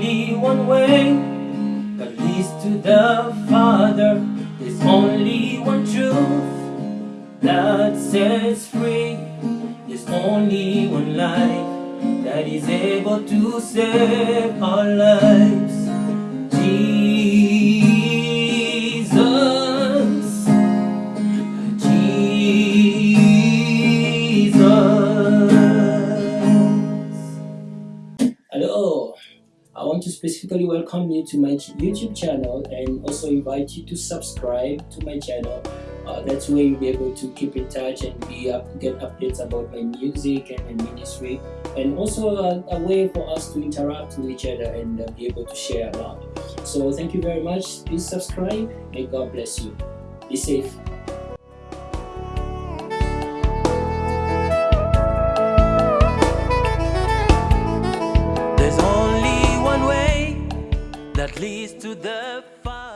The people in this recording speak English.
one way that leads to the Father. There's only one truth that sets free. There's only one life that is able to save our lives. Jesus, Jesus. Hello, I want to specifically welcome you to my YouTube channel and also invite you to subscribe to my channel. Uh, that's where you'll be able to keep in touch and be up, get updates about my music and my ministry, and also a, a way for us to interact with each other and uh, be able to share a lot. So thank you very much. Please subscribe. May God bless you. Be safe. Leads to the fire.